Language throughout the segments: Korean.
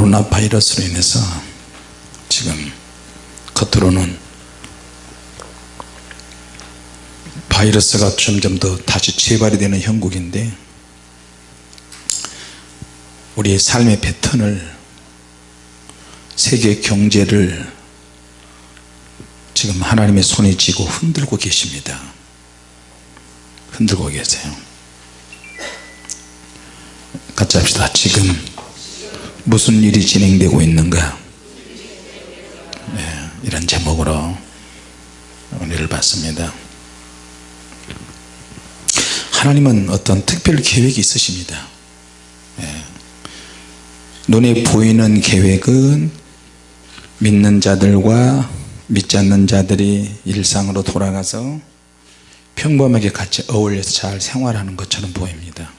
코로나 바이러스로 인해서 지금 겉으로는 바이러스가 점점 더 다시 재발이 되는 형국인데 우리의 삶의 패턴을 세계 경제를 지금 하나님의 손에 쥐고 흔들고 계십니다. 흔들고 계세요. 같이 합시다. 지금 무슨 일이 진행되고 있는가? 네, 이런 제목으로 은혜를 받습니다. 하나님은 어떤 특별 계획이 있으십니다. 네. 눈에 보이는 계획은 믿는 자들과 믿지 않는 자들이 일상으로 돌아가서 평범하게 같이 어울려서 잘 생활하는 것처럼 보입니다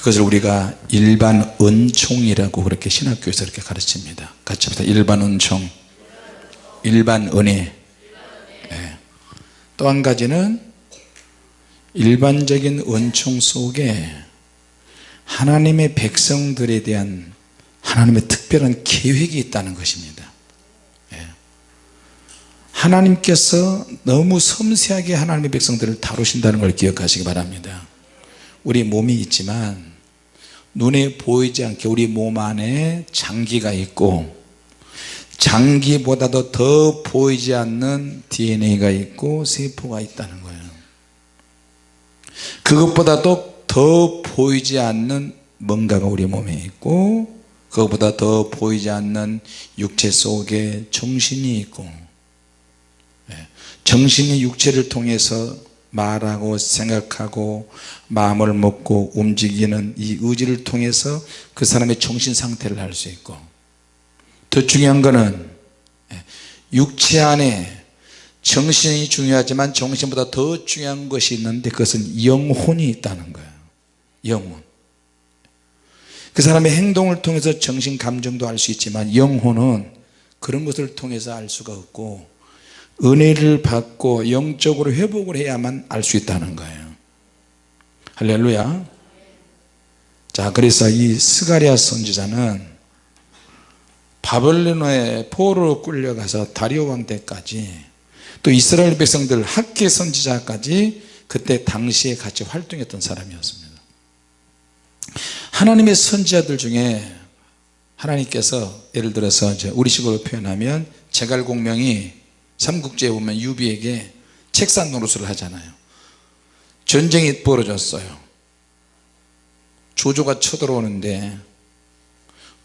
그것을 우리가 일반 은총이라고 그렇게 신학교에서 이렇게 가르칩니다. 같이 합시다. 일반 은총. 일반 은혜. 네. 또한 가지는 일반적인 은총 속에 하나님의 백성들에 대한 하나님의 특별한 계획이 있다는 것입니다. 예. 하나님께서 너무 섬세하게 하나님의 백성들을 다루신다는 걸 기억하시기 바랍니다. 우리 몸이 있지만 눈에 보이지 않게 우리 몸 안에 장기가 있고 장기보다도 더 보이지 않는 DNA가 있고 세포가 있다는 거예요. 그것보다도 더 보이지 않는 뭔가가 우리 몸에 있고 그것보다 더 보이지 않는 육체 속에 정신이 있고 예, 정신이 육체를 통해서 말하고 생각하고 마음을 먹고 움직이는 이 의지를 통해서 그 사람의 정신 상태를 알 수 있고 더 중요한 것은 예, 육체 안에 정신이 중요하지만 정신보다 더 중요한 것이 있는데 그것은 영혼이 있다는 거예요. 영혼. 그 사람의 행동을 통해서 정신 감정도 알 수 있지만 영혼은 그런 것을 통해서 알 수가 없고 은혜를 받고 영적으로 회복을 해야만 알 수 있다는 거예요 할렐루야. 자 그래서 이 스가리아 선지자는 바벨론의 포로로 끌려가서 다리오 왕 때까지 또 이스라엘 백성들 학계 선지자까지 그때 당시에 같이 활동했던 사람이었습니다. 하나님의 선지자들 중에 하나님께서 예를 들어서 우리식으로 표현하면 제갈공명이 삼국지에 보면 유비에게 책산 노릇을 하잖아요 전쟁이 벌어졌어요. 조조가 쳐들어오는데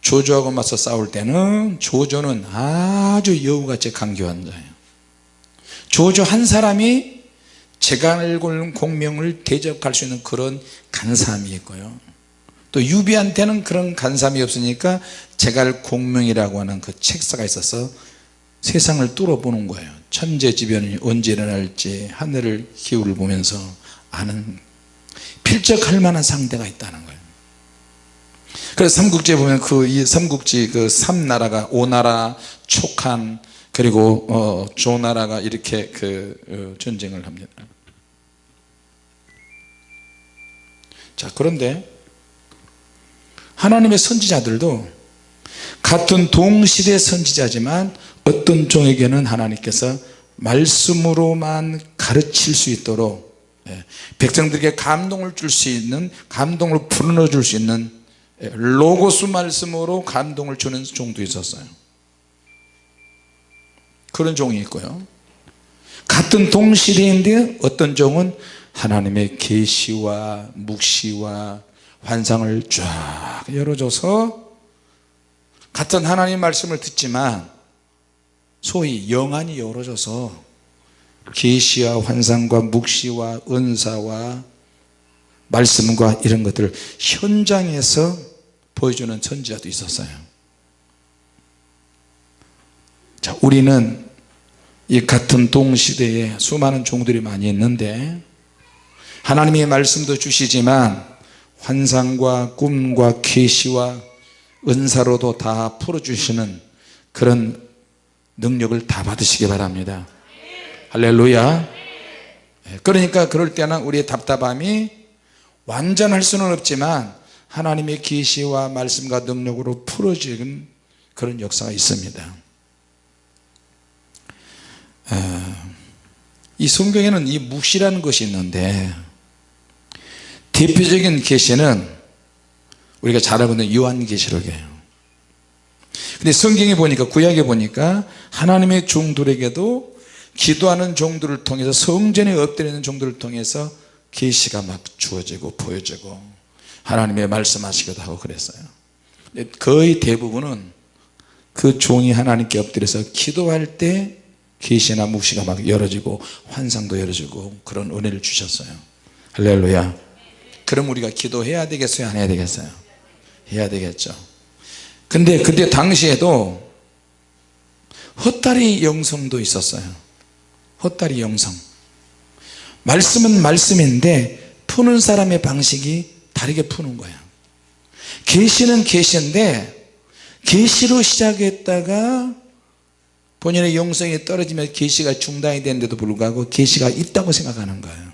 조조하고 맞서 싸울 때는 조조는 아주 여우같이 강교한 자예요. 조조 한 사람이 제갈골 공명을 대적할 수 있는 그런 간사함이 있고요? 또 유비한테는 그런 간사함이 없으니까 제갈 공명이라고 하는 그 책사가 있어서 세상을 뚫어보는 거예요. 천재지변이 언제 일어날지 하늘을 기울을 보면서 아는 필적할 만한 상대가 있다는 거예요. 그래서 삼국지에 보면 그 이 삼국지 그 삼나라가 오나라 촉한 그리고 어, 조나라가 이렇게 그 어, 전쟁을 합니다. 자 그런데 하나님의 선지자들도 같은 동시대 선지자지만 어떤 종에게는 하나님께서 말씀으로만 가르칠 수 있도록 예, 백성들에게 감동을 줄 수 있는 감동을 불어넣어 줄 수 있는 예, 로고스 말씀으로 감동을 주는 종도 있었어요. 그런 종이 있고요. 같은 동시대인데 어떤 종은 하나님의 계시와 묵시와 환상을 쫙 열어줘서 같은 하나님 말씀을 듣지만 소위 영안이 열어져서 계시와 환상과 묵시와 은사와 말씀과 이런 것들을 현장에서 보여주는 선지자도 있었어요. 자 우리는 이 같은 동시대에 수많은 종들이 많이 있는데 하나님의 말씀도 주시지만 환상과 꿈과 계시와 은사로도 다 풀어주시는 그런 능력을 다 받으시기 바랍니다 할렐루야. 그러니까 그럴 때는 우리의 답답함이 완전할 수는 없지만 하나님의 계시와 말씀과 능력으로 풀어지는 그런 역사가 있습니다. 아, 이 성경에는 이 묵시라는 것이 있는데 대표적인 계시는 우리가 잘 알고 있는 요한계시록이에요. 근데 성경에 보니까 구약에 보니까 하나님의 종들에게도 기도하는 종들을 통해서 성전에 엎드리는 종들을 통해서 계시가 막 주어지고 보여지고 하나님의 말씀하시기도 하고 그랬어요. 거의 대부분은 그 종이 하나님께 엎드려서 기도할 때 계시나 묵시가 막 열어지고 환상도 열어지고 그런 은혜를 주셨어요. 할렐루야. 그럼 우리가 기도해야 되겠어요? 안 해야 되겠어요? 해야 되겠죠. 근데 그때 당시에도 헛다리 영성도 있었어요 헛다리 영성 말씀은 말씀인데 푸는 사람의 방식이 다르게 푸는 거야. 계시는 계시인데 계시로 시작했다가 본인의 영성이 떨어지면 계시가 중단이 되는데도 불구하고 계시가 있다고 생각하는 거예요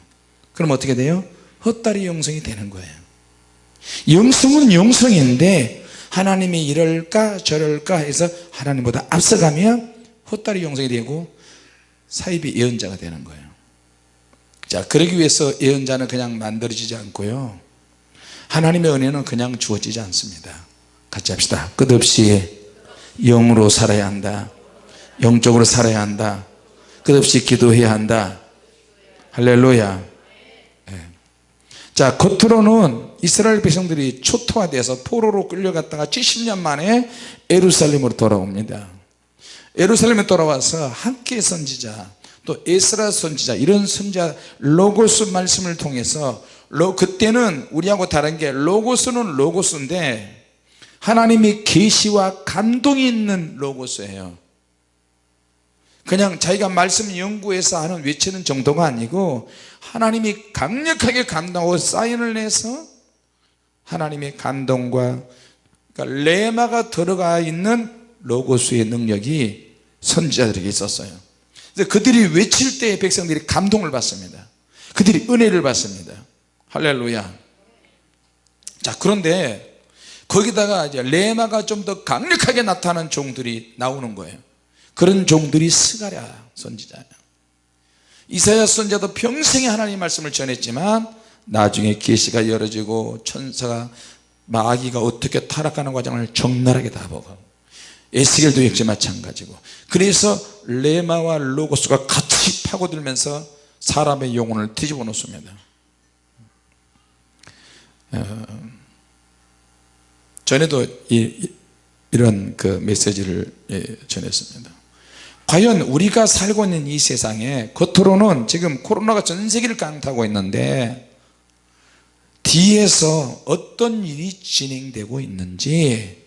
그럼 어떻게 돼요? 헛다리 영성이 되는 거예요 영성은 영성인데 하나님이 이럴까 저럴까 해서 하나님보다 앞서가면 헛다리 영성이 되고 사입이 예언자가 되는 거예요. 자 그러기 위해서 예언자는 그냥 만들어지지 않고요. 하나님의 은혜는 그냥 주어지지 않습니다. 같이 합시다. 끝없이 영으로 살아야 한다. 영적으로 살아야 한다. 끝없이 기도해야 한다. 할렐루야. 네. 자 겉으로는 이스라엘 백성들이 초토화돼서 포로로 끌려갔다가 70년 만에 예루살렘으로 돌아옵니다 예루살렘에 돌아와서 학개 선지자 또 에스라 선지자 이런 선지자 로고스 말씀을 통해서 그때는 우리하고 다른 게 로고스는 로고스인데 하나님이 계시와 감동이 있는 로고스예요. 그냥 자기가 말씀 연구해서 하는 외치는 정도가 아니고 하나님이 강력하게 감동하고 사인을 내서 하나님의 감동과 그러니까 레마가 들어가 있는 로고스의 능력이 선지자들에게 있었어요. 그들이 외칠 때 백성들이 감동을 받습니다. 그들이 은혜를 받습니다. 할렐루야. 자 그런데 거기다가 이제 레마가 좀 더 강력하게 나타나는 종들이 나오는 거예요. 그런 종들이 스가랴 선지자예요. 이사야 선지자도 평생에 하나님의 말씀을 전했지만 나중에 계시가 열어지고 천사가 마귀가 어떻게 타락하는 과정을 적나라하게 다 보고 에스겔도 역시 마찬가지고. 그래서 레마와 로고스가 같이 파고들면서 사람의 영혼을 뒤집어 놓습니다. 어, 전에도 이, 이런 그 메시지를 예, 전했습니다. 과연 우리가 살고 있는 이 세상에 겉으로는 지금 코로나가 전 세계를 강타하고 있는데 뒤에서 어떤 일이 진행되고 있는지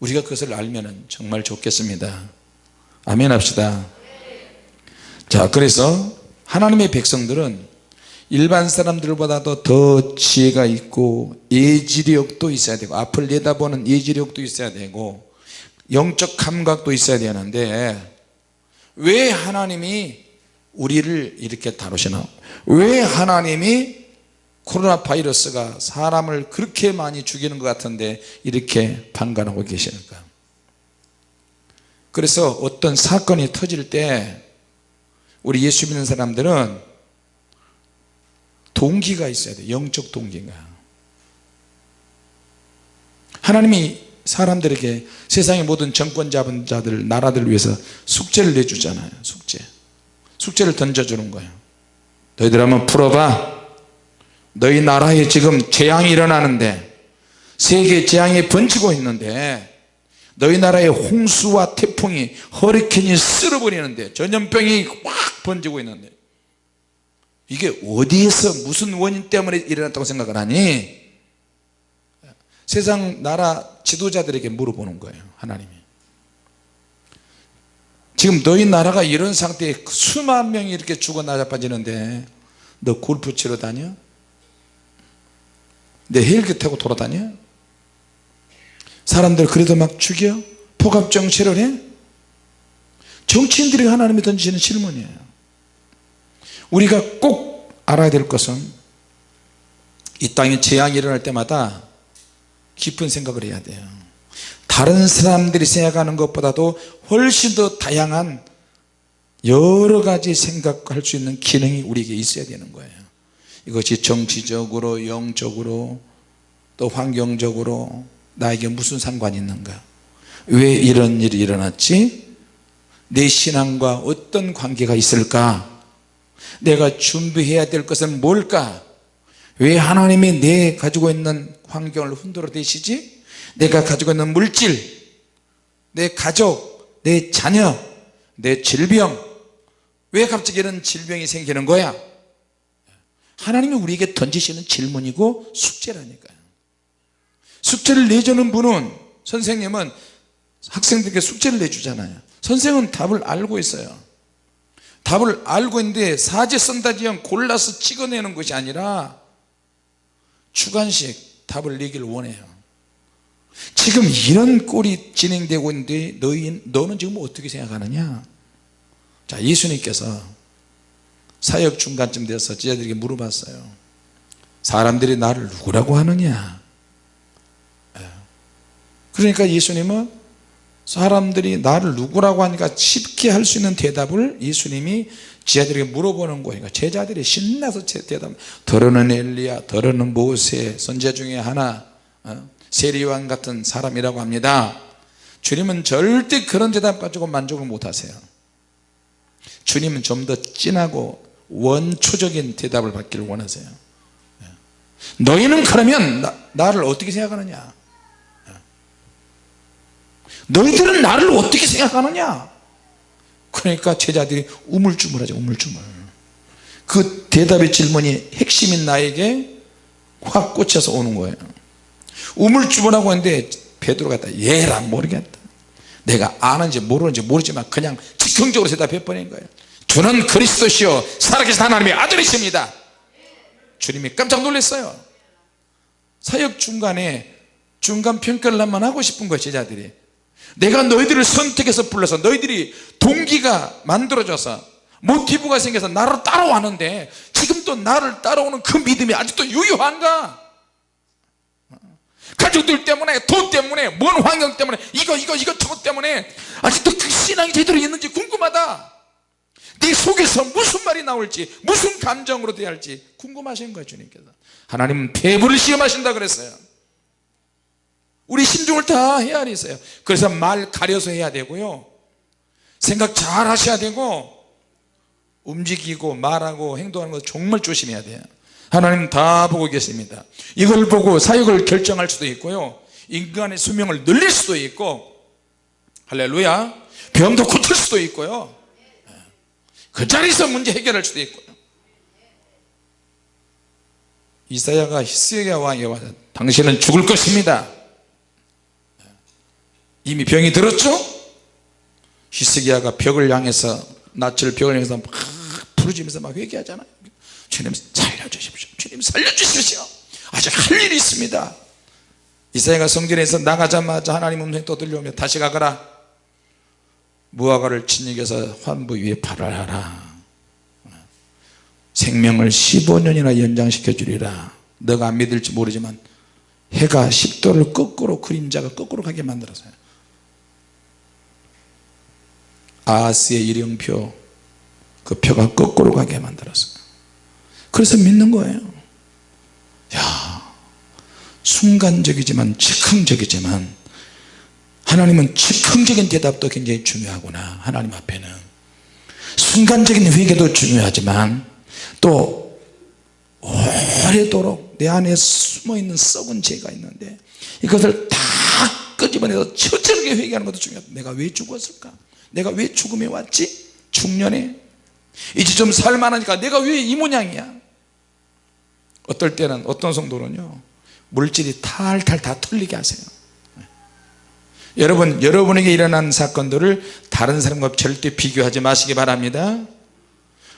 우리가 그것을 알면 정말 좋겠습니다. 아멘 합시다. 자 그래서 하나님의 백성들은 일반 사람들보다도 더 지혜가 있고 예지력도 있어야 되고 앞을 내다보는 예지력도 있어야 되고 영적 감각도 있어야 되는데 왜 하나님이 우리를 이렇게 다루시나? 왜 하나님이 코로나 바이러스가 사람을 그렇게 많이 죽이는 것 같은데 이렇게 판단하고 계시는가? 그래서 어떤 사건이 터질 때 우리 예수 믿는 사람들은 동기가 있어야 돼 영적 동기가. 하나님이 사람들에게 세상의 모든 정권 잡은 자들 나라들을 위해서 숙제를 내주잖아요. 숙제. 숙제를 던져주는 거예요. 너희들 한번 풀어봐 너희 나라에 지금 재앙이 일어나는데 세계 재앙이 번지고 있는데 너희 나라에 홍수와 태풍이 허리케인이 쓸어버리는데 전염병이 확 번지고 있는데 이게 어디에서 무슨 원인 때문에 일어났다고 생각을 하니 세상 나라 지도자들에게 물어보는 거예요 하나님이 지금 너희 나라가 이런 상태에 수만 명이 이렇게 죽어 나자빠지는데 너 골프 치러 다녀? 내 헬기 타고 돌아다녀? 사람들 그래도 막 죽여? 포갑 정치를 해? 정치인들이 하나님이 던지는 질문이에요 우리가 꼭 알아야 될 것은 이 땅에 재앙이 일어날 때마다 깊은 생각을 해야 돼요 다른 사람들이 생각하는 것보다도 훨씬 더 다양한 여러 가지 생각할 수 있는 기능이 우리에게 있어야 되는 거예요 이것이 정치적으로 영적으로 또 환경적으로 나에게 무슨 상관이 있는가? 왜 이런 일이 일어났지? 내 신앙과 어떤 관계가 있을까? 내가 준비해야 될 것은 뭘까? 왜 하나님이 내 가지고 있는 환경을 흔들어 대시지? 내가 가지고 있는 물질 내 가족 내 자녀 내 질병. 왜 갑자기 이런 질병이 생기는 거야 하나님이 우리에게 던지시는 질문이고 숙제라니까요. 숙제를 내주는 분은 선생님은 학생들에게 숙제를 내주잖아요. 선생은 답을 알고 있어요. 답을 알고 있는데 사제 선다지형 골라서 찍어내는 것이 아니라 주관식 답을 내길 원해요. 지금 이런 꼴이 진행되고 있는데 너희, 너는 지금 어떻게 생각하느냐? 자 예수님께서 사역 중간쯤 돼서 제자들에게 물어봤어요. 사람들이 나를 누구라고 하느냐? 예. 그러니까 예수님은 사람들이 나를 누구라고 하니까 쉽게 할 수 있는 대답을 예수님이 제자들에게 물어보는 거예요. 그러니까 제자들이 신나서 대답 더러는 엘리야 더러는 모세 선제 중에 하나 어? 세리왕 같은 사람이라고 합니다. 주님은 절대 그런 대답 가지고 만족을 못 하세요. 주님은 좀 더 진하고 원초적인 대답을 받기를 원하세요. 예. 너희는 그러면 나, 나를 어떻게 생각하느냐? 너희들은 나를 어떻게 생각하느냐? 그러니까 제자들이 우물쭈물하죠 우물쭈물. 그 대답의 질문이 핵심인 나에게 확 꽂혀서 오는 거예요. 우물쭈물하고 있는데 베드로가 다. 얘랑 모르겠다. 내가 아는지 모르는지 모르지만 그냥 즉흥적으로 대답해 버린 거예요 주는 그리스도시요 살아계신 하나님의 아들이십니다. 주님이 깜짝 놀랐어요. 사역 중간에 중간 평가를 한번 하고 싶은 거예요 제자들이. 내가 너희들을 선택해서 불러서 너희들이 동기가 만들어져서 모티브가 생겨서 나를 따라왔는데 지금도 나를 따라오는 그 믿음이 아직도 유효한가? 가족들 때문에 돈 때문에 뭔 환경 때문에 이거 이거 이거 저것 때문에 아직도 그 신앙이 제대로 있는지 궁금하다 네 속에서 무슨 말이 나올지 무슨 감정으로 대야 할지 궁금하신 거예요 주님께서. 하나님은 폐부를 시험하신다 그랬어요. 우리 심중을 다 헤아려 있어요. 그래서 말 가려서 해야 되고요. 생각 잘 하셔야 되고 움직이고 말하고 행동하는 거 정말 조심해야 돼요. 하나님 다 보고 계십니다. 이걸 보고 사역을 결정할 수도 있고요. 인간의 수명을 늘릴 수도 있고 할렐루야. 병도 고칠 수도 있고요 그 자리에서 문제 해결할 수도 있고요. 이사야가 히스기야 왕에 와서 당신은 죽을 것입니다. 이미 병이 들었죠? 히스기야가 벽을 향해서 낯을 벽을 향해서 막 부르짖으면서 막 회개하잖아요. 주님 살려주십시오. 주님 살려주십시오. 아직 할 일이 있습니다. 이사야가 성전에서 나가자마자 하나님 음성이 또 들려오며 다시 가거라 무화과를 진익에서 환부 위에 발을하라. 생명을 15년이나 연장시켜 주리라. 너가 안 믿을지 모르지만 해가 10도를 거꾸로 그림자가 거꾸로 가게 만들었어요 아하스의 일형표 그 표가 거꾸로 가게 만들었어요 그래서 믿는 거예요. 야 순간적이지만 즉흥적이지만 하나님은 즉흥적인 대답도 굉장히 중요하구나 하나님 앞에는. 순간적인 회개도 중요하지만 또 오래도록 내 안에 숨어있는 썩은 죄가 있는데 이것을 다 끄집어내서 철저하게 회개하는 것도 중요하다. 내가 왜 죽었을까? 내가 왜 죽음에 왔지? 중년에? 이제 좀 살만하니까 내가 왜 이 모양이야? 어떨 때는 어떤 성도는요 물질이 탈탈 다 털리게 하세요 여러분 여러분에게 일어난 사건들을 다른 사람과 절대 비교하지 마시기 바랍니다.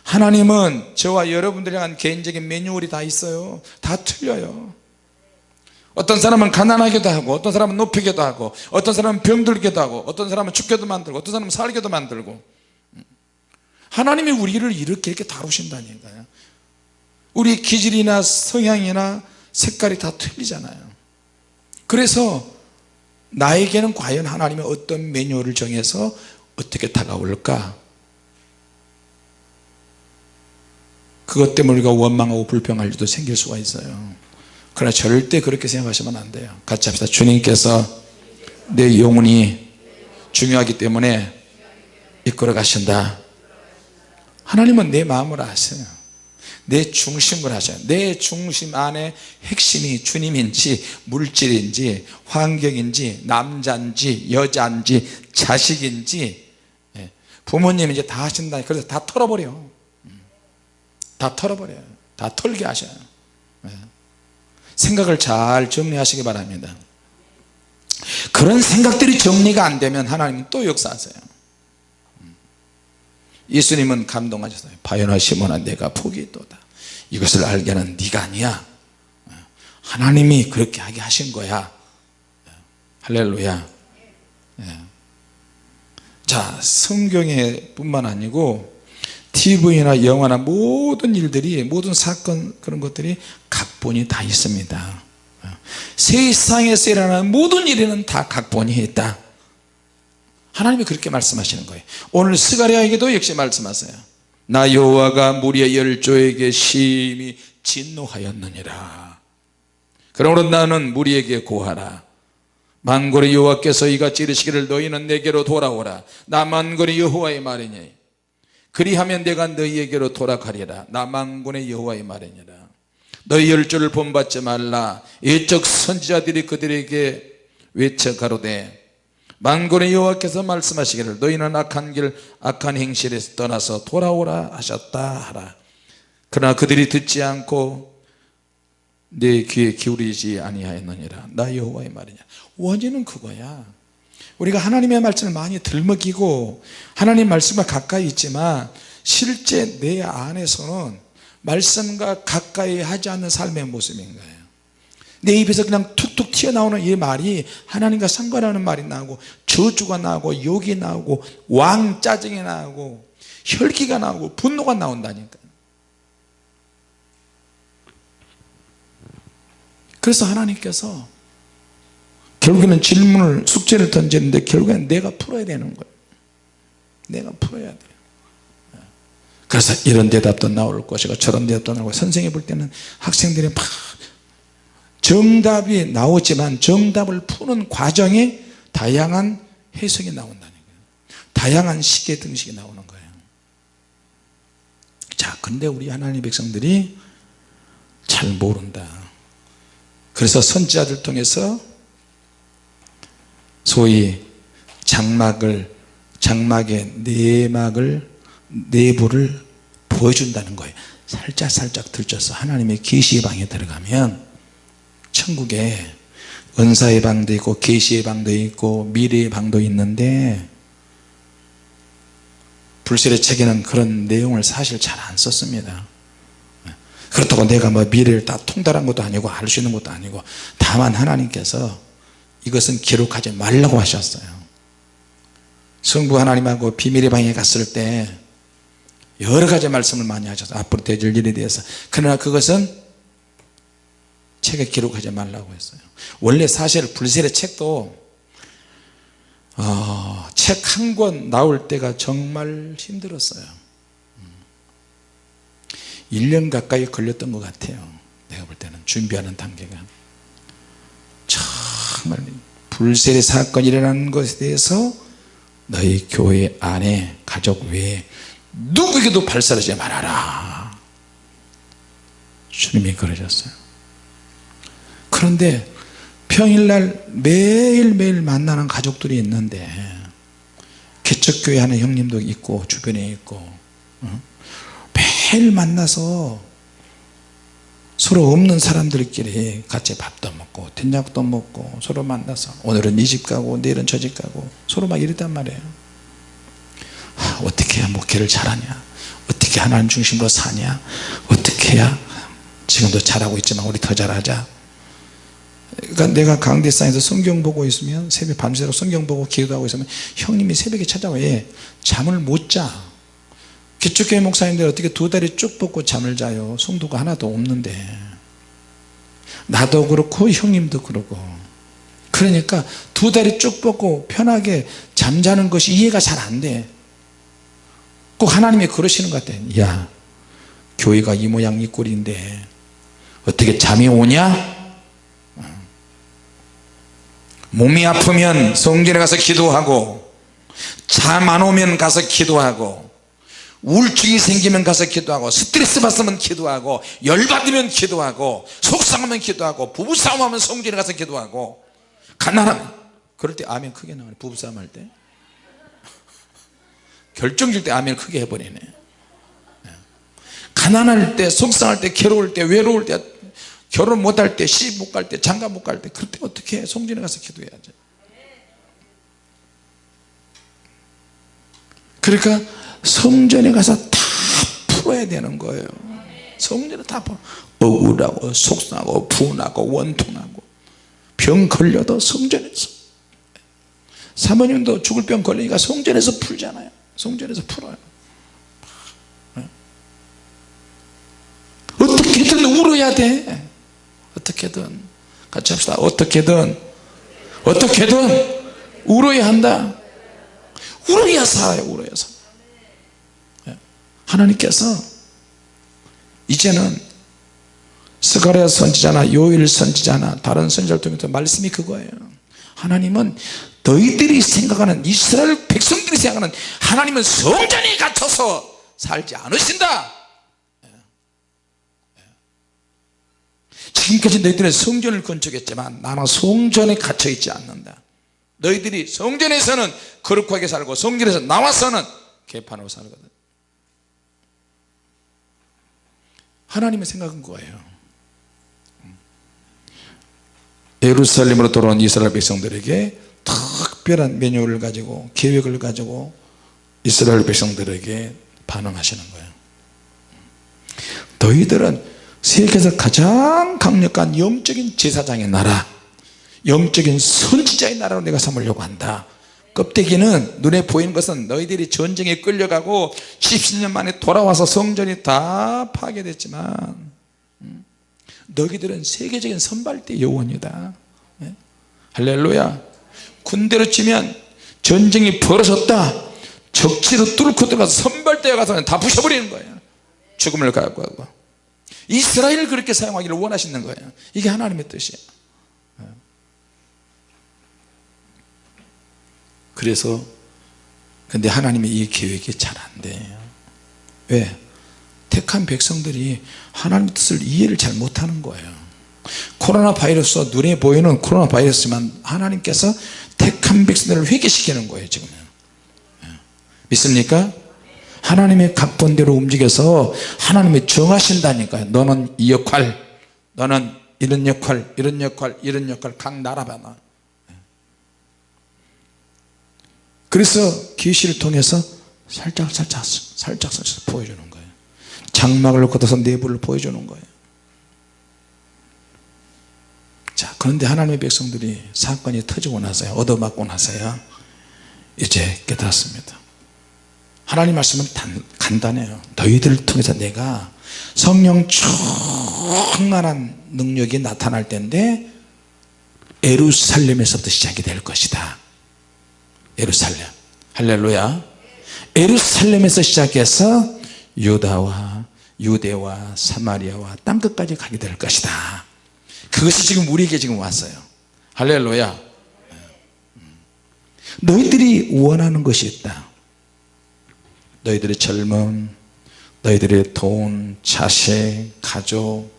하나님은 저와 여러분들에 대한 개인적인 매뉴얼이 다 있어요. 다 틀려요. 어떤 사람은 가난하게도 하고 어떤 사람은 높이게도 하고 어떤 사람은 병들게도 하고 어떤 사람은 죽게도 만들고 어떤 사람은 살게도 만들고. 하나님이 우리를 이렇게 이렇게 다루신다니까요. 우리 기질이나 성향이나 색깔이 다 틀리잖아요. 그래서 나에게는 과연 하나님의 어떤 매뉴얼을 정해서 어떻게 다가올까? 그것 때문에 우리가 원망하고 불평할 일도 생길 수가 있어요. 그러나 절대 그렇게 생각하시면 안 돼요. 같이 합시다. 주님께서 내 영혼이 중요하기 때문에 이끌어 가신다. 하나님은 내 마음을 아세요 내 중심을 하셔요 내 중심 안에 핵심이 주님인지 물질인지 환경인지 남자인지 여자인지 자식인지. 예, 부모님인지 다 하신다. 그래서 다 털어버려. 음. 다 털어버려요. 다 털게 하셔요. 예. 생각을 잘 정리하시기 바랍니다. 그런 생각들이 정리가 안 되면 하나님은 또 역사하세요. 음. 예수님은 감동하셨어요. 바요나 시몬아 내가 있도다. 이것을 알게 하는 네가 아니야. 하나님이 그렇게 하게 하신 거야. 할렐루야. 예. 자 성경에 뿐만 아니고 TV나 영화나 모든 일들이 모든 사건 그런 것들이 각본이 다 있습니다. 세상에서 일어나는 모든 일에는 다 각본이 있다 하나님이 그렇게 말씀하시는 거예요. 오늘 스가랴에게도 역시 말씀하세요. 나 여호와가 무리의 열조에게 심히 진노하였느니라. 그러므로 나는 무리에게 고하라. 만군의 여호와께서 이같이 이르시기를 너희는 내게로 돌아오라. 나 만군의 여호와의 말이니 그리하면 내가 너희에게로 돌아가리라. 나 만군의 여호와의 말이니라. 너희 열조를 본받지 말라. 이적 선지자들이 그들에게 외쳐 가로되 만군의 여호와께서 말씀하시기를 너희는 악한 길 악한 행실에서 떠나서 돌아오라 하셨다 하라. 그러나 그들이 듣지 않고 내 귀에 기울이지 아니하였느니라. 나 여호와의 말이냐? 원인은 그거야. 우리가 하나님의 말씀을 많이 들먹이고 하나님 말씀과 가까이 있지만 실제 내 안에서는 말씀과 가까이 하지 않는 삶의 모습인 거예요. 내 입에서 그냥 툭툭 튀어나오는 이 말이 하나님과 상관하는 말이 나오고 저주가 나오고 욕이 나오고 왕 짜증이 나오고 혈기가 나오고 분노가 나온다니까. 그래서 하나님께서 결국에는 질문을 숙제를 던지는데 결국에는 내가 풀어야 되는 거예요. 내가 풀어야 돼요. 그래서 이런 대답도 나올 것이고 저런 대답도 나오고 선생님 볼 때는 학생들이 막 정답이 나오지만 정답을 푸는 과정에 다양한 해석이 나온다는 거예요. 다양한 시계 등식이 나오는 거예요. 자 근데 우리 하나님 백성들이 잘 모른다. 그래서 선지자들 통해서 소위 장막을 장막의 내막을 내부를 보여준다는 거예요. 살짝 살짝 들춰서 하나님의 계시의 방에 들어가면 천국에 은사의 방도 있고 계시의 방도 있고 미래의 방도 있는데 불실의 책에는 그런 내용을 사실 잘 안 썼습니다. 그렇다고 내가 뭐 미래를 다 통달한 것도 아니고 알 수 있는 것도 아니고 다만 하나님께서 이것은 기록하지 말라고 하셨어요. 성부 하나님하고 비밀의 방에 갔을 때 여러 가지 말씀을 많이 하셔서 앞으로 되질 일에 대해서 그러나 그것은 책에 기록하지 말라고 했어요. 원래 사실 불셀의 책도 어, 책 한 권 나올 때가 정말 힘들었어요. 1년 가까이 걸렸던 것 같아요. 내가 볼 때는 준비하는 단계가. 정말 불셀의 사건이 일어나는 것에 대해서 너희 교회 안에 가족 외에 누구에게도 발설하지 말아라. 주님이 그러셨어요 그런데 평일날 매일매일 만나는 가족들이 있는데 개척교회 하는 형님도 있고 주변에 있고 어? 매일 만나서 서로 없는 사람들끼리 같이 밥도 먹고 된장도 먹고 서로 만나서 오늘은 이 집 가고 내일은 저 집 가고 서로 막 이랬단 말이에요. 하, 어떻게 해야 목회를 잘하냐? 어떻게 하나님 중심으로 사냐? 어떻게 해야 지금도 잘하고 있지만 우리 더 잘하자 그러니까 내가 강대상에서 성경 보고 있으면 새벽 밤새도록 성경 보고 기도하고 있으면 형님이 새벽에 찾아와. 예, 잠을 못자. 기초교회 목사님들 어떻게 두 다리 쭉 뻗고 잠을 자요? 성도가 하나도 없는데. 나도 그렇고 형님도 그러고. 그러니까 두 다리 쭉 뻗고 편하게 잠자는 것이 이해가 잘 안돼꼭 하나님이 그러시는 것 같아. 야 교회가 이 모양 이 꼴인데 어떻게 잠이 오냐 몸이 아프면 성전에 가서 기도하고 잠 안 오면 가서 기도하고 우울증이 생기면 가서 기도하고 스트레스 받으면 기도하고 열받으면 기도하고 속상하면 기도하고 부부싸움하면 성전에 가서 기도하고 가난하면 그럴 때 아멘 크게 나와요. 부부싸움 할 때. 결정질 때 아멘 크게 해버리네. 예. 가난할 때 속상할 때 괴로울 때 외로울 때 결혼 못할 때 시집 못 갈 때 장가 못 갈 때 그럴 때 어떻게 해? 성전에 가서 기도해야지 그러니까 성전에 가서 다 풀어야 되는 거예요. 성전에 다 풀어. 억울하고 속상하고 분하고 원통하고. 병 걸려도 성전에서. 사모님도 죽을 병 걸리니까 성전에서 풀잖아요. 성전에서 풀어요. 어떻게든 울어야 돼 어떻게든 같이 합시다. 어떻게든 어떻게든 울어야 한다. 울어야 살아요 울어야 살아 하나님께서 이제는 스가랴 선지자나 요일 선지자나 다른 선지자를 통해서 말씀이 그거예요. 하나님은 너희들이 생각하는 이스라엘 백성들이 생각하는 하나님은 성전에 갇혀서 살지 않으신다 지금까지 너희들은 성전을 건축했지만 나는 성전에 갇혀 있지 않는다. 너희들이 성전에서는 거룩하게 살고 성전에서 나와서는 개판으로 살거든. 하나님의 생각은 거예요. 예루살렘으로 돌아온 이스라엘 백성들에게 특별한 메뉴를 가지고 계획을 가지고 이스라엘 백성들에게 반응하시는 거예요. 너희들은 세계에서 가장 강력한 영적인 제사장의 나라 영적인 선지자의 나라로 내가 삼으려고 한다. 껍데기는 눈에 보이는 것은 너희들이 전쟁에 끌려가고 10년 만에 돌아와서 성전이 다 파괴됐지만 음, 너희들은 세계적인 선발대 요원이다. 네? 할렐루야. 군대로 치면 전쟁이 벌어졌다. 적지로 뚫고 들어가서 선발대에 가서 다 부셔버리는 거예요. 죽음을 갖고 하고 이스라엘을 그렇게 사용하기를 원하시는 거예요 이게 하나님의 뜻이에요 그래서 근데 하나님의 이 계획이 잘 안 돼요 왜? 택한 백성들이 하나님의 뜻을 이해를 잘 못하는 거예요 코로나 바이러스 눈에 보이는 코로나 바이러스만 하나님께서 택한 백성들을 회개시키는 거예요 지금 예. 믿습니까? 하나님의 각본대로 움직여서 하나님이 정하신다니까요. 너는 이 역할 너는 이런 역할 이런 역할 이런 역할 각 나라마다 그래서 계시를 통해서 살짝 살짝 살짝 살짝 보여주는 거예요. 장막을 걷어서 내부를 보여주는 거예요. 자 그런데 하나님의 백성들이 사건이 터지고 나서야 얻어맞고 나서야 이제 깨닫습니다 하나님 말씀은 단, 간단해요. 너희들을 통해서 내가 성령 충만한 능력이 나타날 텐데 에루살렘에서부터 시작이 될 것이다. 예루살렘. 할렐루야. 예루살렘에서 시작해서 유다와 유대와 사마리아와 땅끝까지 가게 될 것이다. 그것이 지금 우리에게 지금 왔어요. 할렐루야. 너희들이 원하는 것이 있다 너희들의 젊음 너희들의 돈, 자식, 가족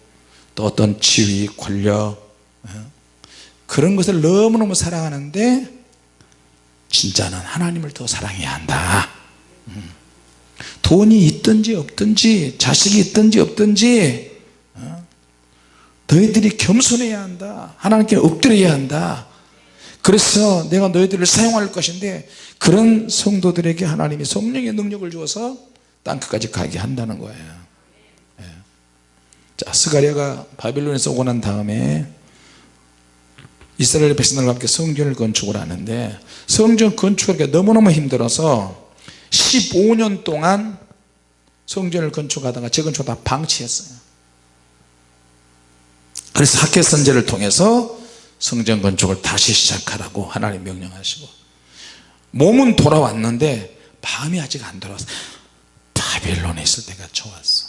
또 어떤 지위, 권력 그런 것을 너무너무 사랑하는데 진짜는 하나님을 더 사랑해야 한다 음. 돈이 있든지 없든지 자식이 있든지 없든지 어? 너희들이 겸손해야 한다 하나님께 엎드려야 한다 그래서 내가 너희들을 사용할 것인데 그런 성도들에게 하나님이 성령의 능력을 주어서 땅끝까지 가게 한다는 거예요 예. 자 스가랴가 바빌론에서 오고 난 다음에 이스라엘 백성들과 함께 성전을 건축을 하는데 성전 건축하기가 너무너무 힘들어서 15년 동안 성전을 건축하다가 재건축 다 방치했어요 그래서 학계 선제를 통해서 성전 건축을 다시 시작하라고 하나님 명령하시고 몸은 돌아왔는데 마음이 아직 안 돌아왔어. 바빌론에 있을 때가 좋았어.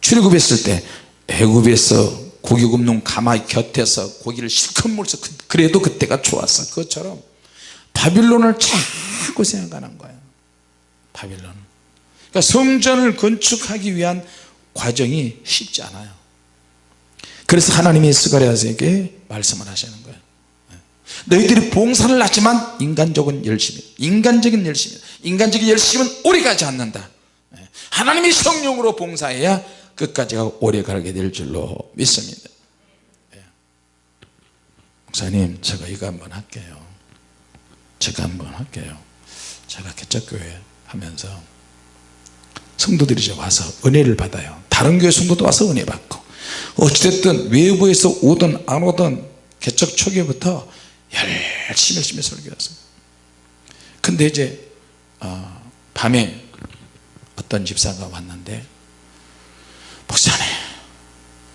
출애굽했을 때 애굽에서 고기 굽는 가마 곁에서 고기를 실컷 그- 그래도 그때가 좋았어. 그것처럼 바빌론을 자꾸 생각하는 거야. 바빌론. 그러니까 성전을 건축하기 위한 과정이 쉽지 않아요. 그래서 하나님이 스가랴에게 말씀을 하시는 거예요. 너희들이 봉사를 하지만 인간적인 열심이 인간적인 열심이 인간적인 열심은 오래가지 않는다. 예. 하나님이 성령으로 봉사해야 끝까지 가 오래 가게 될 줄로 믿습니다. 예. 목사님 제가 이거 한번 할게요. 제가 한번 할게요. 제가 개척교회 하면서 성도들이 와서 은혜를 받아요. 다른 교회 성도도 와서 은혜 받고 어찌됐든 외부에서 오든 안 오든 개척 초기부터 열심히 열심히 설교했어요 근데 이제 어, 밤에 어떤 집사가 왔는데 목사님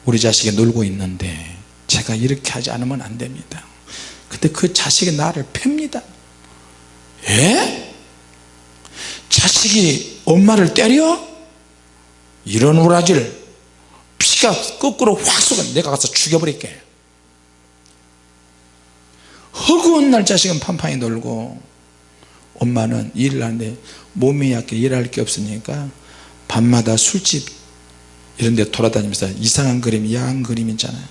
우리 자식이 놀고 있는데 제가 이렇게 하지 않으면 안 됩니다 근데 그 자식이 나를 팹니다 예? 자식이 엄마를 때려? 이런 우라지를 피가 거꾸로 확 쏘가 내가 가서 죽여버릴게. 허구한 날 자식은 판판히 놀고 엄마는 일을 하는데 몸이 약해 일할 게 없으니까 밤마다 술집 이런 데 돌아다니면서 이상한 그림 야한 그림 있잖아요.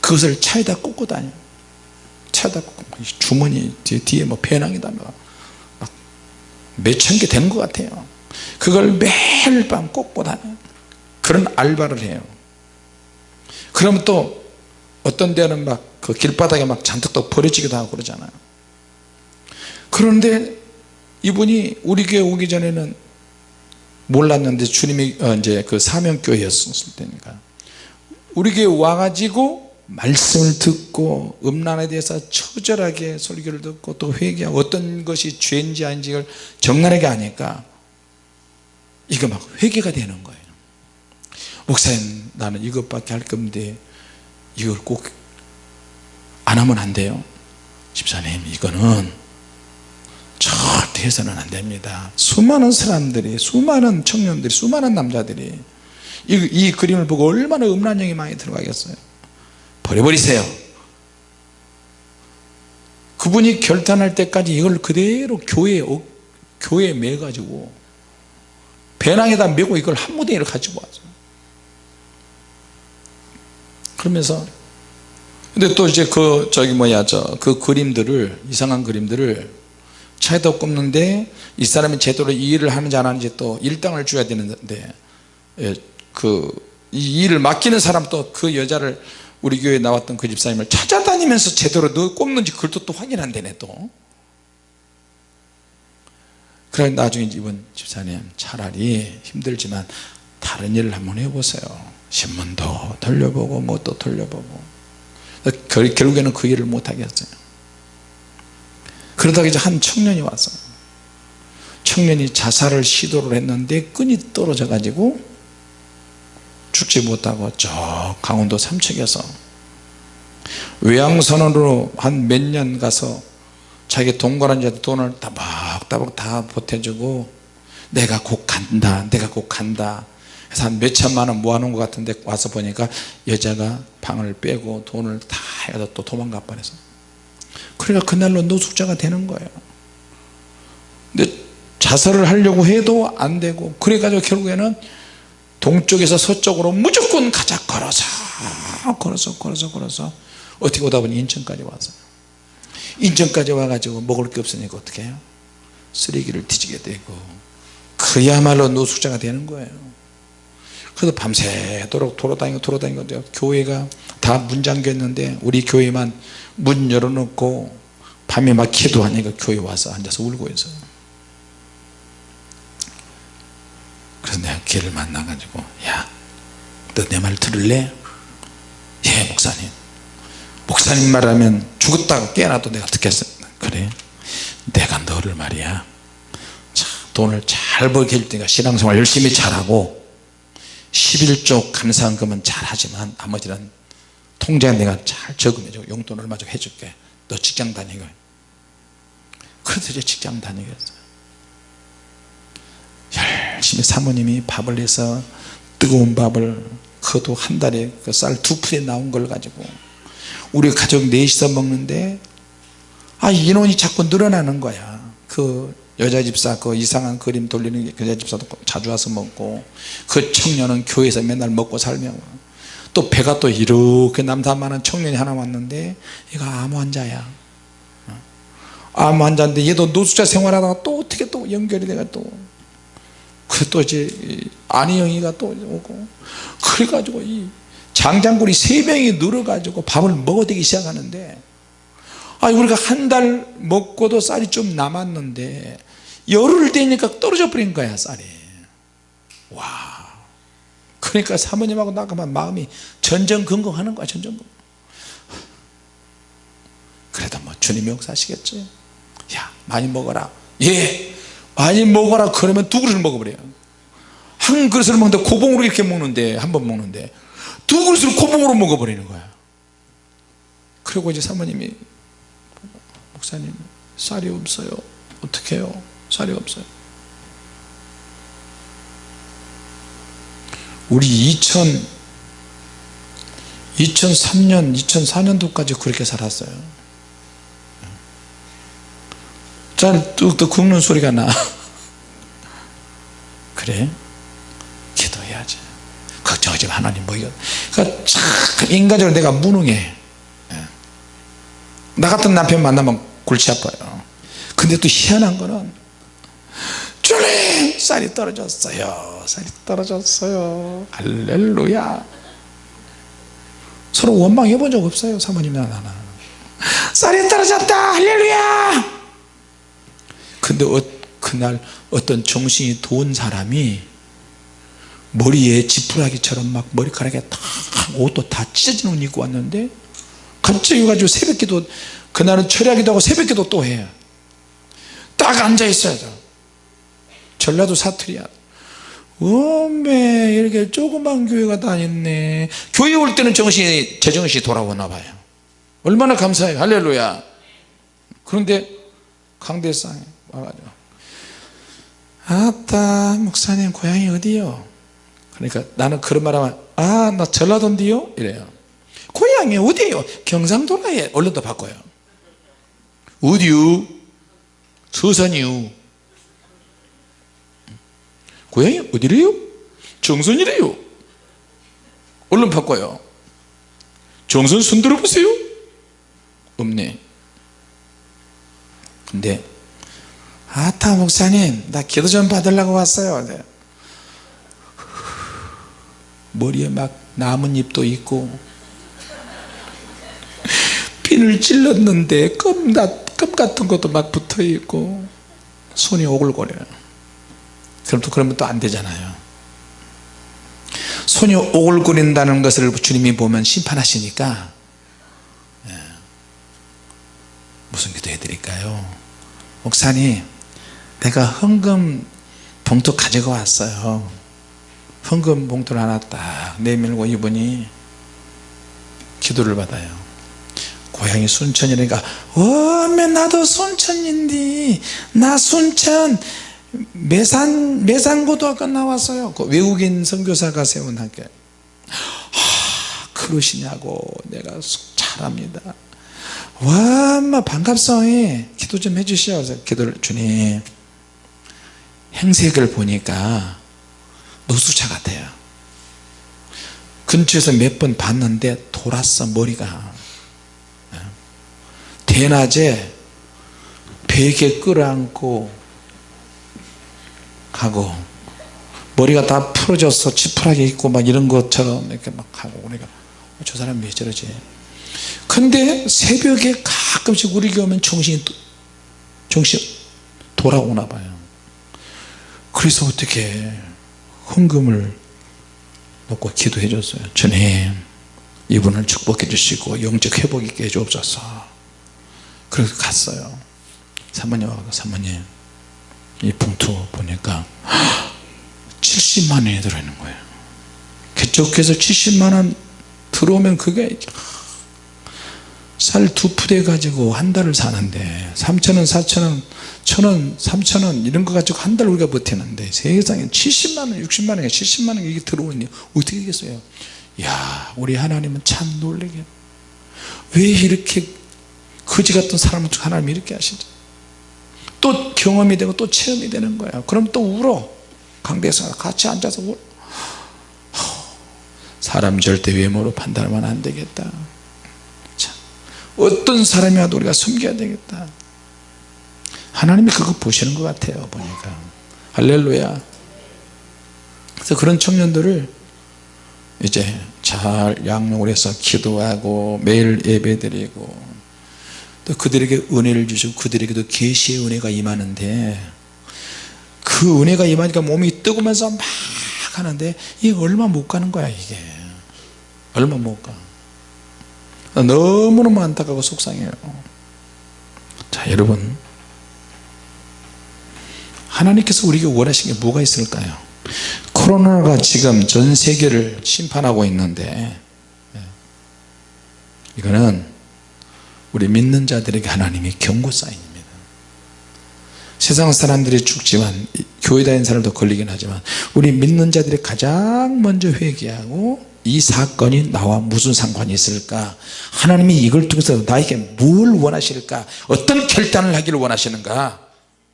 그것을 차에다 꽂고 다녀 차에다 꽂고 주머니 뒤에 뭐 배낭에다 막 몇천 개 되는 것 같아요. 그걸 매일 밤 꽂고 다녀 그런 알바를 해요. 그러면 또 어떤 데는 막 그 길바닥에 막 잔뜩 또 버려지기도 하고 그러잖아요. 그런데 이분이 우리 교회 오기 전에는 몰랐는데 주님이 어, 이제 그 사명교회였을 때니까. 우리 교회 와가지고 말씀을 듣고 음란에 대해서 처절하게 설교를 듣고 또 회개하고 어떤 것이 죄인지 아닌지를 정나하게 하니까. 이거 막 회개가 되는 거예요 목사님 나는 이것밖에 할 건데 이걸 꼭 안 하면 안 돼요. 집사님 이거는 절대 해서는 안 됩니다. 수많은 사람들이 수많은 청년들이 수많은 남자들이 이, 이 그림을 보고 얼마나 음란형이 많이 들어가겠어요. 버려버리세요. 그분이 결단할 때까지 이걸 그대로 교회에 어, 교회에 매 가지고 배낭에다 메고 이걸 한 무대를 가지고 와서 그러면서 근데 또 이제 그 저기 뭐야 저 그 그림들을 이상한 그림들을 차에다 꼽는데 이 사람이 제대로 이 일을 하는지 안 하는지 또 일당을 줘야 되는데 예, 그이 일을 맡기는 사람 또 그 여자를 우리 교회에 나왔던 그 집사님을 찾아다니면서 제대로 너 꼽는지 또, 또 확인한대네 또. 그래 나중에 이번 집사님 차라리 힘들지만 다른 일을 한번 해보세요 신문도 돌려보고 뭐또 돌려보고. 결, 결국에는 그 일을 못하겠어요. 그러다가 이제 한 청년이 왔어요 청년이 자살을 시도를 했는데 끈이 떨어져 가지고 죽지 못하고 저 강원도 삼척에서 외양선언으로 한 몇 년 가서 자기 동거한 자들 돈을 따박따박 다 보태주고 내가 곧 간다 내가 곧 간다 그래서 한 몇 천만 원 모아놓은 것 같은데 와서 보니까 여자가 방을 빼고 돈을 다 해서 또 도망가 버려서. 그러니까 그날로 노숙자가 되는 거예요. 근데 자살을 하려고 해도 안 되고 그래가지고 결국에는 동쪽에서 서쪽으로 무조건 가자 걸어서 걸어서 걸어서 걸어서 어떻게 오다 보니 인천까지 와서. 인천까지 와가지고 먹을 게 없으니까 어떻게 해요? 쓰레기를 뒤지게 되고. 그야말로 노숙자가 되는 거예요 그래서 밤새도록 돌아다니고 돌아다니고 교회가 다 문 잠겼는데 우리 교회만 문 열어놓고 밤에 막 기도하니까 교회 와서 앉아서 울고 있어요. 그래서 내가 걔를 만나가지고 야너 내 말 들을래? 예 목사님. 목사님 말하면 죽었다가 깨어나도 내가 듣겠어 그래. 내가 너를 말이야. 자, 돈을 잘 벌게 해줄 테니까 신앙생활 열심히 잘하고 11조 감사한금은 잘하지만 나머지는 통장에 내가 잘 저금해줘. 용돈 얼마 좀 해줄게. 너 직장 다니고 그래서 이제 직장 다니겠어요. 열심히 사모님이 밥을 해서 뜨거운 밥을 그것도 한 달에 그 쌀두 풀에 나온 걸 가지고 우리 가족 넷이서 먹는데 아 인원이 자꾸 늘어나는 거야. 그 여자 집사 그 이상한 그림 돌리는 여자 집사도 자주 와서 먹고 그 청년은 교회에서 맨날 먹고 살면 또 배가 또 이렇게 남산만한 청년이 하나 왔는데 얘가 암 환자야. 암 환자인데 얘도 노숙자 생활하다가 또 어떻게 또 연결이 돼가 또 그 또 이제 안희영이가 또 오고 그래가지고 이 장장군이 세 명이 늘어가지고 밥을 먹어대기 시작하는데 아 우리가 한 달 먹고도 쌀이 좀 남았는데 열흘 되니까 떨어져 버린 거야 쌀이. 와 그러니까 사모님하고 나가면 마음이 전전긍긍하는 거야 전전긍긍 그래도 뭐 주님이 역사하시겠지? 야 많이 먹어라. 예 많이 먹어라. 그러면 두 그릇을 먹어버려요. 한 그릇을 먹는데 고봉으로 이렇게 먹는데 한 번 먹는데 두 그릇을 고봉으로 먹어버리는 거야. 그리고 이제 사모님이 목사님 쌀이 없어요. 어떻게 해요 쌀이 없어요. 우리 2000 2003년 2004년도까지 그렇게 살았어요. 쌀 뚝뚝 굽는 소리가 나. 그래? 기도해야지. 걱정하지 마 하나님 뭐 이거. 그러니까 참 인간적으로 내가 무능해. 예. 나 같은 남편 만나면 골치 아파요. 근데 또 희한한 거는 주님 쌀이 떨어졌어요 쌀이 떨어졌어요 할렐루야 서로 원망해 본 적 없어요 사모님이나 나는 쌀이 떨어졌다 할렐루야 근데 어, 그날 어떤 정신이 도운 사람이 머리에 지푸라기처럼 막 머리카락에 다 옷도 다 찢어진 옷 입고 왔는데 갑자기 가지고 새벽기도 그날은 철야기도 하고 새벽기도 또 해요 딱 앉아 있어야 돼 전라도 사투리야. 어메 이렇게 조그만 교회가 다녔네. 교회 올 때는 정신이 제정신이 돌아오나 봐요. 얼마나 감사해요. 할렐루야. 그런데 강대상에 와가지고 아따 목사님 고향이 어디요? 그러니까 나는 그런 말 하면 아 나 전라도인데요? 이래요. 고향이 어디요? 경상도라에 얼른 더 바꿔요. 어디요? 서산이요 고향이 어디래요? 정선이래요. 얼른 바꿔요. 정선 손 들어보세요. 없네. 근데 아타 목사님 나 기도 좀 받으려고 왔어요. 네. 머리에 막 나뭇잎도 있고 핀을 찔렀는데 껌, 껌 같은 것도 막 붙어 있고 손이 오글거려요 그럼 또 그러면 또 안 되잖아요. 손이 오글거린다는 것을 주님이 보면 심판하시니까 예. 무슨 기도 해드릴까요? 목사님 내가 헌금 봉투 가지고 왔어요. 헌금 봉투를 하나 딱 내밀고 이분이 기도를 받아요. 고향이 순천이니까 어메 나도 순천인데 나 순천 매산 매산고등학교 나왔어요. 그 외국인 선교사가 세운 학교 아 그러시냐고 내가 잘합니다. 와 엄마 반갑성이. 기도 좀 해주시오. 기도를 주님 행색을 보니까 노숙자 같아요. 근처에서 몇 번 봤는데 돌았어 머리가. 대낮에 베개 끌어안고 가고 머리가 다 풀어져서 지푸라기 있고 막 이런 것처럼 이렇게 막 하고 우리가 저 사람 왜 저러지? 근데 새벽에 가끔씩 우리 교회 오면 정신이 정신 돌아오나 봐요. 그래서 어떻게 헌금을 놓고 기도해 줬어요. 주님 이분을 축복해 주시고 영적 회복 있게 해 주옵소서. 그래서 갔어요. 사모님하고 사모님 이 봉투 보니까 70만 원이 들어있는 거예요. 개척해서 70만 원 들어오면 그게 쌀 두 푸대 가지고 한 달을 사는데 3천원 4천원 천원 3천원 이런 거 가지고 한 달 우리가 버티는데 세상에 70만원 60만원 70만원 이게 들어오니 어떻게 하겠어요? 야 우리 하나님은 참 놀래게. 왜 이렇게 거지 같은 사람을 하나님이 이렇게 하시지 또 경험이 되고 또 체험이 되는 거야. 그럼 또 울어. 강대에서 같이 앉아서 울어. 사람 절대 외모로 판단하면 안 되겠다. 자, 어떤 사람이 와도 우리가 숨겨야 되겠다. 하나님이 그거 보시는 것 같아요 보니까. 할렐루야. 그래서 그런 청년들을 이제 잘 양육을 해서 기도하고 매일 예배 드리고 또 그들에게 은혜를 주시고 그들에게도 계시의 은혜가 임하는데 그 은혜가 임하니까 몸이 뜨거면서 막 하는데 이게 얼마 못 가는 거야 이게. 얼마 못가. 너무너무 안타깝고 속상해요. 자 여러분. 하나님께서 우리에게 원하시는 게 뭐가 있을까요? 코로나가 지금 전 세계를 심판하고 있는데 예. 이거는 우리 믿는 자들에게 하나님이 경고 사인입니다. 세상 사람들이 죽지만 교회 다니는 사람도 걸리긴 하지만 우리 믿는 자들이 가장 먼저 회개하고 이 사건이 나와 무슨 상관이 있을까? 하나님이 이걸 통해서 나에게 뭘 원하실까? 어떤 결단을 하기를 원하시는가?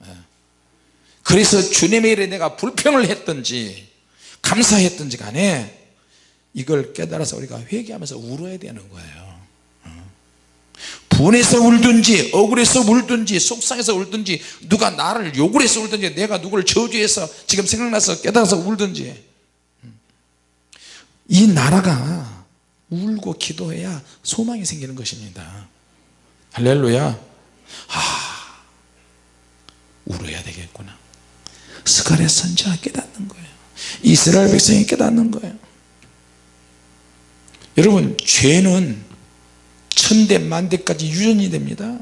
예. 그래서 주님의 일에 내가 불평을 했든지 감사했든지 간에 이걸 깨달아서 우리가 회개하면서 울어야 되는 거예요 분해서 울든지 억울해서 울든지 속상해서 울든지 누가 나를 욕을 해서 울든지 내가 누구를 저주해서 지금 생각나서 깨달아서 울든지. 이 나라가 울고 기도해야 소망이 생기는 것입니다. 할렐루야. 아 울어야 되겠구나. 스가랴 선지가 깨닫는 거예요. 이스라엘 백성이 깨닫는 거예요. 여러분 죄는 천대 만대까지 유전이 됩니다.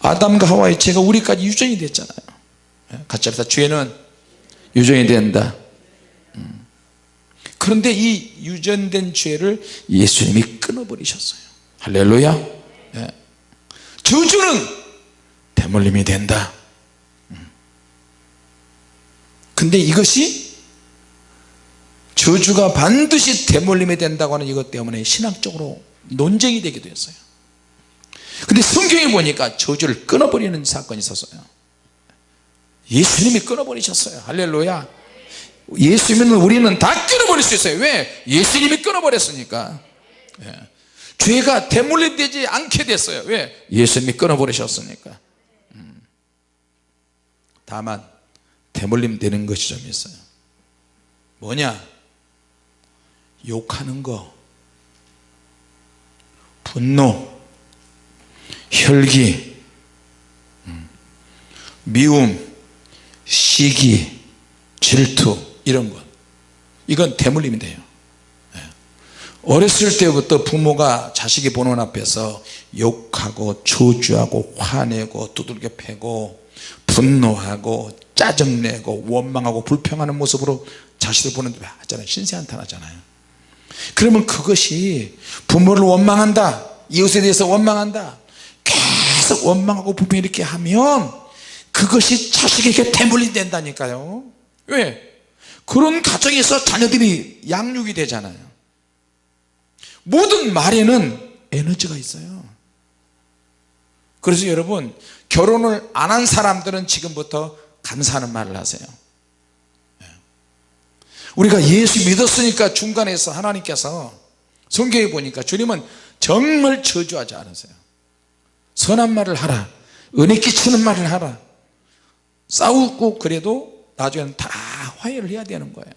아담과 하와의 죄가 우리까지 유전이 됐잖아요. 예, 같이 합시다. 죄는 유전이 된다. 음. 그런데 이 유전된 죄를 예수님이 끊어버리셨어요. 할렐루야. 예. 저주는 대물림이 된다. 음. 근데 이것이 저주가 반드시 대물림이 된다고 하는 이것 때문에 신학적으로 논쟁이 되기도 했어요 근데 성경에 보니까 저주를 끊어버리는 사건이 있었어요. 예수님이 끊어버리셨어요. 할렐루야. 예수님은 우리는 다 끊어버릴 수 있어요. 왜? 예수님이 끊어버렸으니까. 예. 죄가 대물림되지 않게 됐어요. 왜? 예수님이 끊어버리셨으니까. 음. 다만 대물림되는 것이 좀 있어요. 뭐냐? 욕하는 거. 분노 혈기 음, 미움 시기 질투 이런 것. 이건 대물림이 돼요. 예. 어렸을 때부터 부모가 자식이 보는 앞에서 욕하고 저주하고 화내고 두들겨 패고 분노하고 짜증내고 원망하고 불평하는 모습으로 자식을 보는데 하잖아요. 신세한탄 하잖아요. 그러면 그것이 부모를 원망한다. 이웃에 대해서 원망한다 계속 원망하고 불평 이렇게 하면 그것이 자식에게 대물림 된다니까요 왜? 그런 가정에서 자녀들이 양육이 되잖아요 모든 말에는 에너지가 있어요 그래서 여러분 결혼을 안 한 사람들은 지금부터 감사하는 말을 하세요 예. 우리가 예수 믿었으니까 중간에서 하나님께서 성경에 보니까 주님은 정말 저주하지 않으세요 선한 말을 하라. 은혜 끼치는 말을 하라. 싸우고 그래도 나중에는 다 화해를 해야 되는 거예요.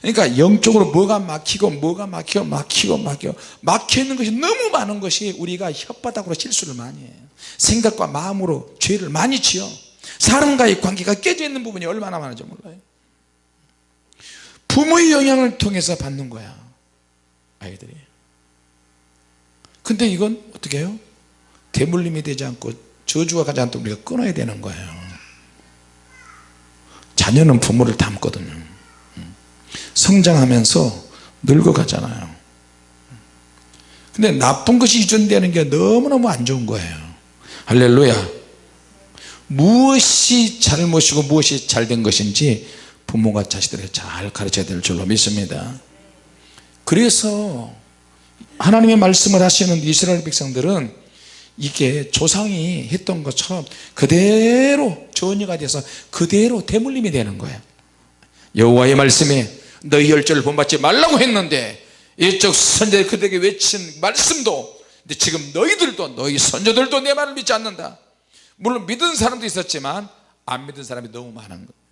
그러니까 영적으로 뭐가 막히고 뭐가 막히고 막히고 막히고 막혀있는 것이 너무 많은 것이 우리가 혓바닥으로 실수를 많이 해요. 생각과 마음으로 죄를 많이 지어. 사람과의 관계가 깨져 있는 부분이 얼마나 많은지 몰라요. 부모의 영향을 통해서 받는 거야 아이들이. 근데 이건 어떻게 해요 대물림이 되지 않고 저주가 가지 않도록 우리가 끊어야 되는 거예요. 자녀는 부모를 닮거든요. 성장하면서 늙어가잖아요. 근데 나쁜 것이 유전되는 게 너무너무 안 좋은 거예요. 할렐루야. 무엇이 잘못이고 무엇이 잘된 것인지 부모가 자식들에게 잘 가르쳐야 될 줄로 믿습니다. 그래서 하나님의 말씀을 하시는 이스라엘 백성들은 이게 조상이 했던 것처럼 그대로 전이가 돼서 그대로 대물림이 되는 거예요. 여호와의 말씀에 너희 열조를 본받지 말라고 했는데 이쪽 선자들 그들에게 외친 말씀도 근데 지금 너희들도 너희 선조들도 내 말을 믿지 않는다. 물론 믿은 사람도 있었지만 안 믿은 사람이 너무 많은 거예요.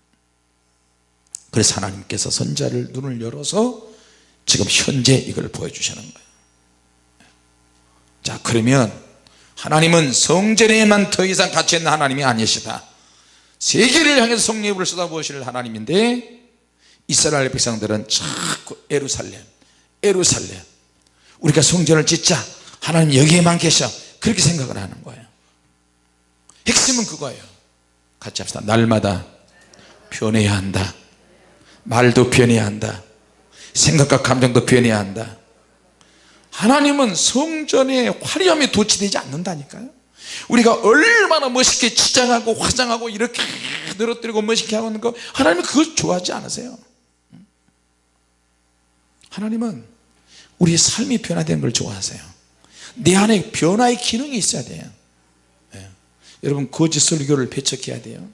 그래서 하나님께서 선자를 눈을 열어서 지금 현재 이걸 보여주시는 거예요. 자 그러면 하나님은 성전에만 더 이상 갇혀 있는 하나님이 아니시다. 세계를 향해서 성령을 쏟아부으실 하나님인데 이스라엘 백성들은 자꾸 에루살렘 에루살렘. 우리가 성전을 짓자 하나님 여기에만 계셔. 그렇게 생각을 하는 거예요. 핵심은 그거예요. 같이 합시다. 날마다 변해야 한다. 말도 변해야 한다. 생각과 감정도 변해야 한다 하나님은 성전의 화려함이 도취되지 않는다니까요. 우리가 얼마나 멋있게 치장하고 화장하고 이렇게 늘어뜨리고 멋있게 하는 거 하나님은 그걸 좋아하지 않으세요. 하나님은 우리의 삶이 변화되는 걸 좋아하세요. 내 안에 변화의 기능이 있어야 돼요. 예. 여러분 거짓 설교를 배척해야 돼요.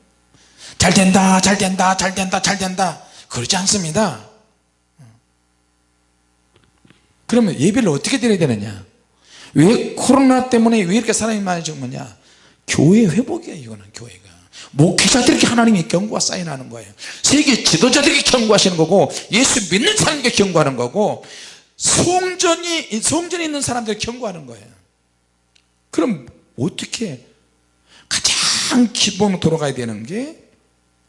잘 된다 잘 된다 잘 된다 잘 된다. 그렇지 않습니다 그러면 예배를 어떻게 드려야 되느냐? 왜 코로나 때문에 왜 이렇게 사람이 많이 죽느냐? 교회 회복이에요 이거는 교회가. 목회자들에게 하나님의 경고가 사인하는 거예요. 세계 지도자들에게 경고하시는 거고 예수 믿는 사람에게 경고하는 거고 성전이 성전에 있는 사람들에게 경고하는 거예요. 그럼 어떻게 가장 기본으로 돌아가야 되는 게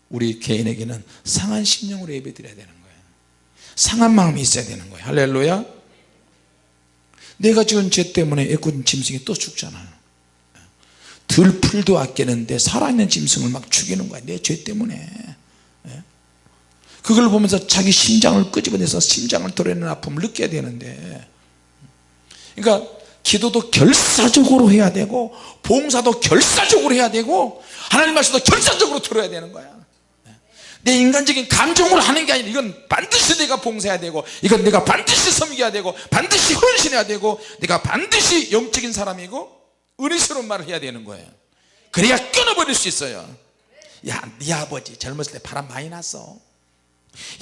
우리 개인에게는 상한 심령으로 예배 드려야 되는 거예요. 상한 마음이 있어야 되는 거예요. 할렐루야 내가 지은 죄 때문에 애꿎은 짐승이 또 죽잖아요. 들풀도 아끼는데 살아있는 짐승을 막 죽이는 거야 내 죄 때문에. 예? 그걸 보면서 자기 심장을 끄집어내서 심장을 도려내는 아픔을 느껴야 되는데. 그러니까 기도도 결사적으로 해야 되고 봉사도 결사적으로 해야 되고 하나님 말씀도 결사적으로 들어야 되는 거야 내 인간적인 감정으로 하는 게 아니라 이건 반드시 내가 봉사해야 되고 이건 내가 반드시 섬겨야 되고 반드시 헌신해야 되고 내가 반드시 영적인 사람이고 은혜스러운 말을 해야 되는 거예요. 그래야 끊어버릴 수 있어요. 야네 아버지 젊었을 때 바람 많이 났어.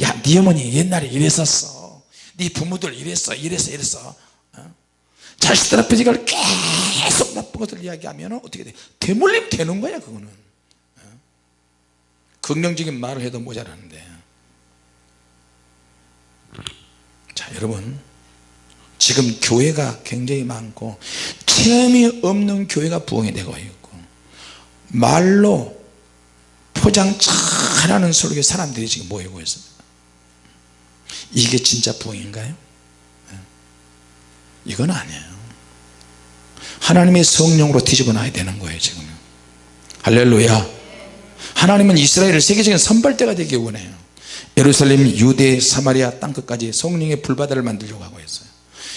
야네 어머니 옛날에 이랬었어. 네 부모들 이랬어 이랬어 이랬어. 어? 자식들 앞에 이걸 계속 나쁜 것을 이야기하면 어떻게 돼? 대물림 되는 거야 그거는. 어? 긍정적인 말을 해도 모자라는데. 자 여러분. 지금 교회가 굉장히 많고 체험이 없는 교회가 부흥이 되고 있고 말로 포장 잘하는 설교 사람들이 지금 모이고 있습니다. 이게 진짜 부흥인가요? 네. 이건 아니에요. 하나님의 성령으로 뒤집어 놔야 되는 거예요 지금 할렐루야 하나님은 이스라엘을 세계적인 선발대가 되기 원해요. 예루살렘 유대 사마리아 땅끝까지 성령의 불바다를 만들려고 하고 있어요.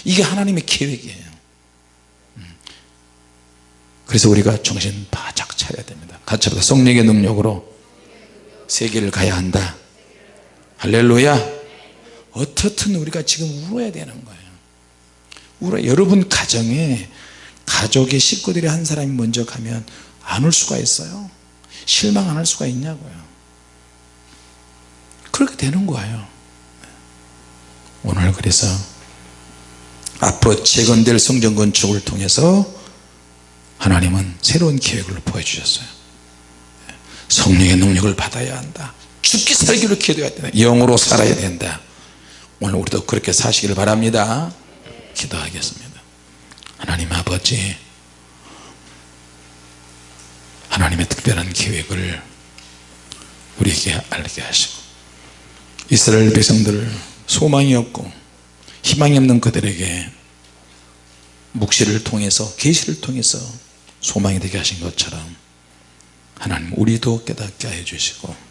이게 하나님의 계획이에요. 음. 그래서 우리가 정신 바짝 차려야 됩니다. 같이 합니다. 성령의 능력으로 세계를 가야 한다. 할렐루야. 어떻든 우리가 지금 울어야 되는 거예요. 울어. 여러분 가정에 가족의 식구들이 한 사람이 먼저 가면 안 올 수가 있어요 실망 안 할 수가 있냐고요. 그렇게 되는 거예요. 오늘 그래서 앞으로 재건될 성전 건축을 통해서 하나님은 새로운 계획을 보여주셨어요. 성령의 능력을 받아야 한다. 죽기 살기로 기도해야 된다. 영으로 살아야 된다. 오늘 우리도 그렇게 사시기를 바랍니다. 기도하겠습니다. 하나님 아버지 하나님의 특별한 계획을 우리에게 알게 하시고 이스라엘 백성들 소망이 없고 희망이 없는 그들에게 묵시를 통해서 계시를 통해서 소망이 되게 하신 것처럼 하나님 우리도 깨닫게 해 주시고